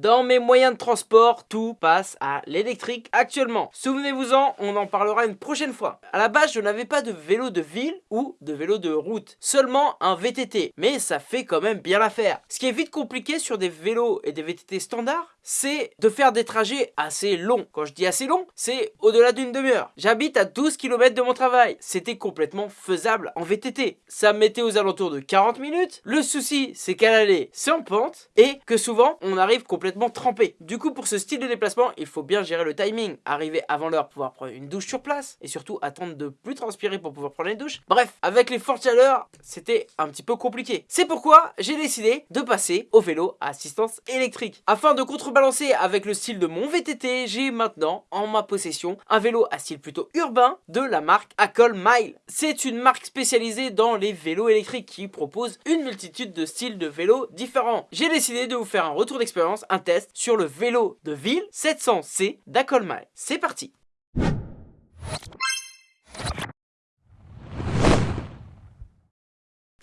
Dans mes moyens de transport, tout passe à l'électrique actuellement. Souvenez-vous-en, on en parlera une prochaine fois. À la base, je n'avais pas de vélo de ville ou de vélo de route, seulement un VTT, mais ça fait quand même bien l'affaire. Ce qui est vite compliqué sur des vélos et des VTT standards, c'est de faire des trajets assez longs. Quand je dis assez long, c'est au-delà d'une demi-heure. J'habite à 12 km de mon travail. C'était complètement faisable en VTT. Ça me mettait aux alentours de 40 minutes. Le souci, c'est qu'à l'aller, c'est en pente et que souvent, on arrive complètement trempé. Du coup, pour ce style de déplacement, il faut bien gérer le timing. Arriver avant l'heure, pouvoir prendre une douche sur place et surtout attendre de plus transpirer pour pouvoir prendre une douche. Bref, avec les fortes chaleurs, c'était un petit peu compliqué. C'est pourquoi j'ai décidé de passer au vélo à assistance électrique. Afin de contrebalancer avec le style de mon VTT, j'ai maintenant en ma possession un vélo à style plutôt urbain de la marque Acol Mile. C'est une marque spécialisée dans les vélos électriques qui propose une multitude de styles de vélos différents. J'ai décidé de vous faire un retour d'expérience, un test sur le vélo de ville 700C d'Acol Mile. C'est parti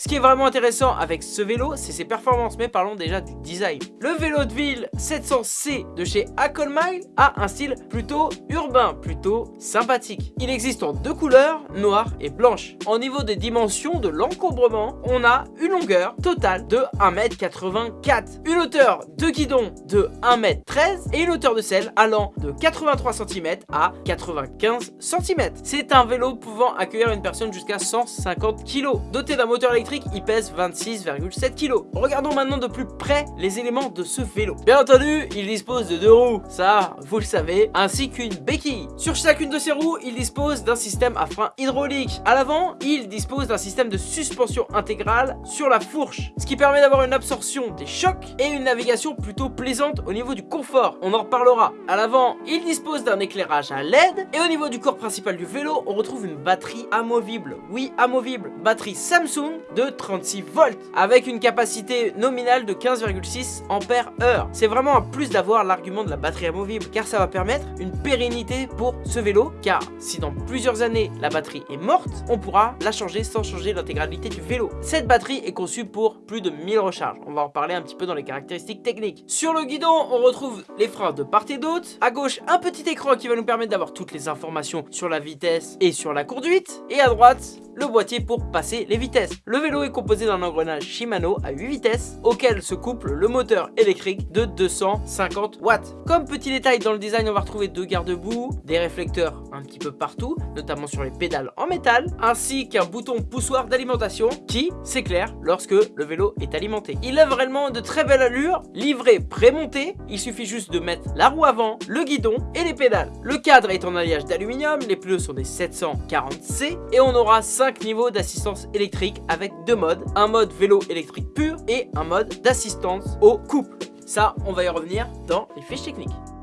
Ce qui est vraiment intéressant avec ce vélo, c'est ses performances, mais parlons déjà du design. Le vélo de ville 700C de chez Acolmile a un style plutôt urbain, plutôt sympathique. Il existe en deux couleurs, noire et blanche. En niveau des dimensions de l'encombrement, on a une longueur totale de 1m84, une hauteur de guidon de 1m13 et une hauteur de selle allant de 83 cm à 95 cm. C'est un vélo pouvant accueillir une personne jusqu'à 150 kg, doté d'un moteur électrique il pèse 26,7 kg. Regardons maintenant de plus près les éléments de ce vélo. Bien entendu, il dispose de deux roues, ça vous le savez, ainsi qu'une béquille. Sur chacune de ces roues, il dispose d'un système à frein hydraulique. À l'avant, il dispose d'un système de suspension intégrale sur la fourche, ce qui permet d'avoir une absorption des chocs et une navigation plutôt plaisante au niveau du confort. On en reparlera. À l'avant, il dispose d'un éclairage à LED et au niveau du corps principal du vélo, on retrouve une batterie amovible. Oui, amovible. Batterie Samsung de 36 volts avec une capacité nominale de 15,6 ampères heure. C'est vraiment un plus d'avoir l'argument de la batterie amovible car ça va permettre une pérennité pour ce vélo car si dans plusieurs années la batterie est morte, on pourra la changer sans changer l'intégralité du vélo. Cette batterie est conçue pour plus de 1000 recharges. On va en parler un petit peu dans les caractéristiques techniques. Sur le guidon, on retrouve les freins de part et d'autre. À gauche, un petit écran qui va nous permettre d'avoir toutes les informations sur la vitesse et sur la conduite. Et à droite, le boîtier pour passer les vitesses. Le vélo est composé d'un engrenage Shimano à 8 vitesses auquel se couple le moteur électrique de 250 watts. Comme petit détail dans le design on va retrouver deux garde-boue, des réflecteurs un petit peu partout, notamment sur les pédales en métal, ainsi qu'un bouton poussoir d'alimentation qui s'éclaire lorsque le vélo est alimenté. Il a vraiment de très belle allure, livré prémonté, il suffit juste de mettre la roue avant, le guidon et les pédales. Le cadre est en alliage d'aluminium, les pneus sont des 740C et on aura 5 niveaux d'assistance électrique avec deux modes, un mode vélo électrique pur et un mode d'assistance au couple. Ça, on va y revenir dans les fiches techniques.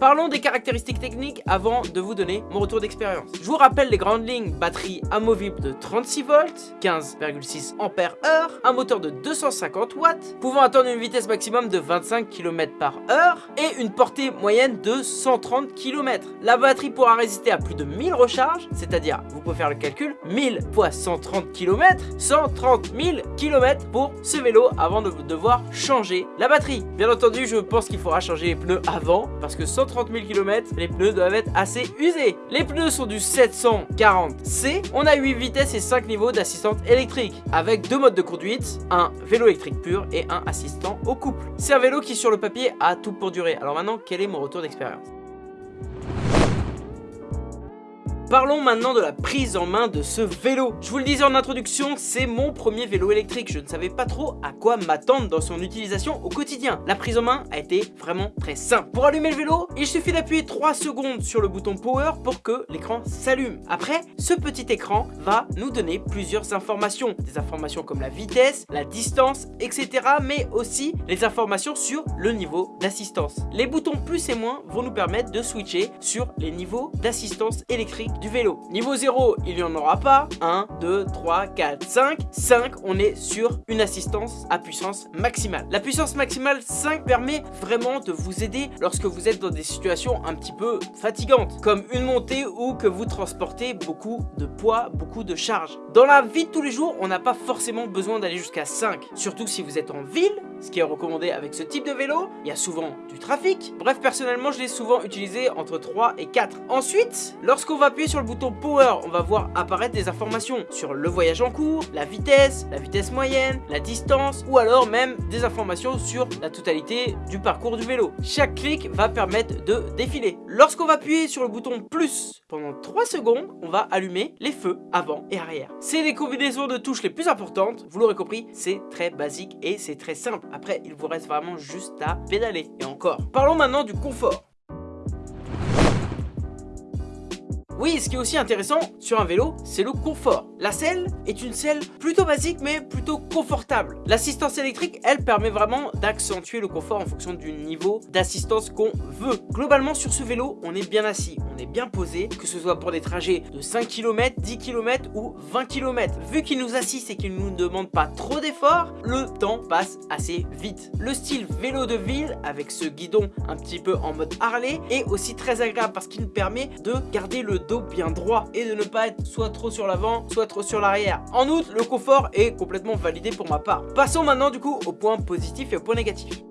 Parlons des caractéristiques techniques avant de vous donner mon retour d'expérience. Je vous rappelle les grandes lignes, batterie amovible de 36 volts, 15,6 ampères heure, un moteur de 250 watts, pouvant atteindre une vitesse maximum de 25 km par heure et une portée moyenne de 130 km. La batterie pourra résister à plus de 1000 recharges, c'est-à-dire, vous pouvez faire le calcul, 1000 fois 130 km, 130 000 km pour ce vélo avant de devoir changer la batterie. Bien entendu, je pense qu'il faudra changer les pneus avant, parce que 130 30 000 km, les pneus doivent être assez usés. Les pneus sont du 740C. On a 8 vitesses et 5 niveaux d'assistante électrique, avec deux modes de conduite, un vélo électrique pur et un assistant au couple. C'est un vélo qui sur le papier a tout pour durer. Alors maintenant, quel est mon retour d'expérience? Parlons maintenant de la prise en main de ce vélo. Je vous le disais en introduction, c'est mon premier vélo électrique. Je ne savais pas trop à quoi m'attendre dans son utilisation au quotidien. La prise en main a été vraiment très simple. Pour allumer le vélo, il suffit d'appuyer 3 secondes sur le bouton power pour que l'écran s'allume. Après, ce petit écran va nous donner plusieurs informations. Des informations comme la vitesse, la distance, etc. Mais aussi les informations sur le niveau d'assistance. Les boutons plus et moins vont nous permettre de switcher sur les niveaux d'assistance électrique du vélo. Niveau 0, il n'y en aura pas. 1, 2, 3, 4, 5. 5, on est sur une assistance à puissance maximale. La puissance maximale 5 permet vraiment de vous aider lorsque vous êtes dans des situations un petit peu fatigantes, comme une montée ou que vous transportez beaucoup de poids, beaucoup de charges. Dans la vie de tous les jours, on n'a pas forcément besoin d'aller jusqu'à 5, surtout si vous êtes en ville ce qui est recommandé avec ce type de vélo. Il y a souvent du trafic. Bref, personnellement, je l'ai souvent utilisé entre 3 et 4. Ensuite, lorsqu'on va appuyer sur le bouton Power, on va voir apparaître des informations sur le voyage en cours, la vitesse, la vitesse moyenne, la distance ou alors même des informations sur la totalité du parcours du vélo. Chaque clic va permettre de défiler. Lorsqu'on va appuyer sur le bouton plus pendant 3 secondes, on va allumer les feux avant et arrière. C'est les combinaisons de touches les plus importantes, vous l'aurez compris, c'est très basique et c'est très simple. Après, il vous reste vraiment juste à pédaler. Et encore. Parlons maintenant du confort. Oui, ce qui est aussi intéressant sur un vélo, c'est le confort. La selle est une selle plutôt basique mais plutôt confortable. L'assistance électrique, elle permet vraiment d'accentuer le confort en fonction du niveau d'assistance qu'on veut. Globalement sur ce vélo, on est bien assis, on est bien posé, que ce soit pour des trajets de 5 km, 10 km ou 20 km. Vu qu'il nous assiste et qu'il ne nous demande pas trop d'efforts, le temps passe assez vite. Le style vélo de ville avec ce guidon un petit peu en mode Harley est aussi très agréable parce qu'il nous permet de garder le dos bien droit et de ne pas être soit trop sur l'avant, soit trop sur l'arrière. En outre, le confort est complètement validé pour ma part. Passons maintenant du coup aux points positifs et aux points négatifs.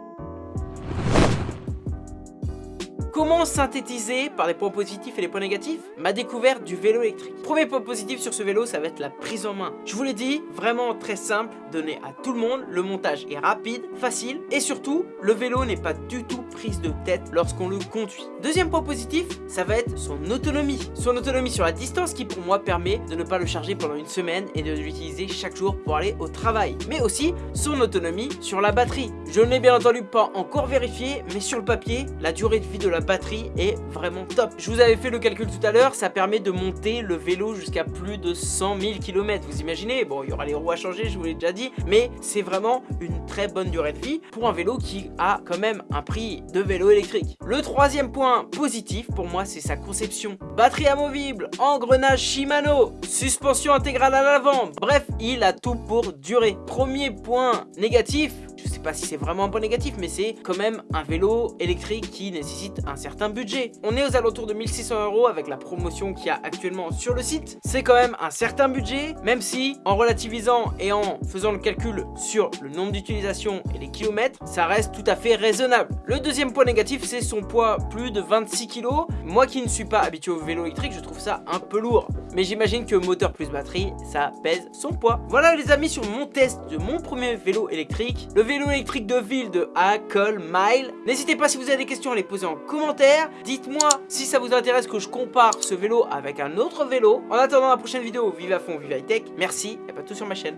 Comment synthétiser par les points positifs et les points négatifs ma découverte du vélo électrique? Premier point positif sur ce vélo, ça va être la prise en main. Je vous l'ai dit, vraiment très simple, donné à tout le monde, le montage est rapide, facile et surtout, le vélo n'est pas du tout prise de tête lorsqu'on le conduit. Deuxième point positif, ça va être son autonomie. Son autonomie sur la distance qui pour moi permet de ne pas le charger pendant une semaine et de l'utiliser chaque jour pour aller au travail. Mais aussi son autonomie sur la batterie. Je ne l'ai bien entendu pas encore vérifié, mais sur le papier, la durée de vie de la batterie est vraiment top. Je vous avais fait le calcul tout à l'heure, ça permet de monter le vélo jusqu'à plus de 100 000 km. Vous imaginez Bon, il y aura les roues à changer, je vous l'ai déjà dit, mais c'est vraiment une très bonne durée de vie pour un vélo qui a quand même un prix de vélo électrique. Le troisième point positif pour moi, c'est sa conception. Batterie amovible, engrenage Shimano, suspension intégrale à l'avant. Bref, il a tout pour durer. Premier point négatif, je sais pas si c'est vraiment un point négatif, mais c'est quand même un vélo électrique qui nécessite un certain budget. On est aux alentours de 1600 euros avec la promotion qu'il y a actuellement sur le site. C'est quand même un certain budget, même si en relativisant et en faisant le calcul sur le nombre d'utilisations et les kilomètres, ça reste tout à fait raisonnable. Le deuxième point négatif, c'est son poids, plus de 26 kg. Moi qui ne suis pas habitué au vélo électrique, je trouve ça un peu lourd. Mais j'imagine que moteur plus batterie, ça pèse son poids. Voilà les amis sur mon test de mon premier vélo électrique. Le électrique de ville de Acol Mile. N'hésitez pas si vous avez des questions à les poser en commentaire. Dites-moi si ça vous intéresse que je compare ce vélo avec un autre vélo. En attendant la prochaine vidéo, vive à fond, vive high tech. Merci et pas tout sur ma chaîne.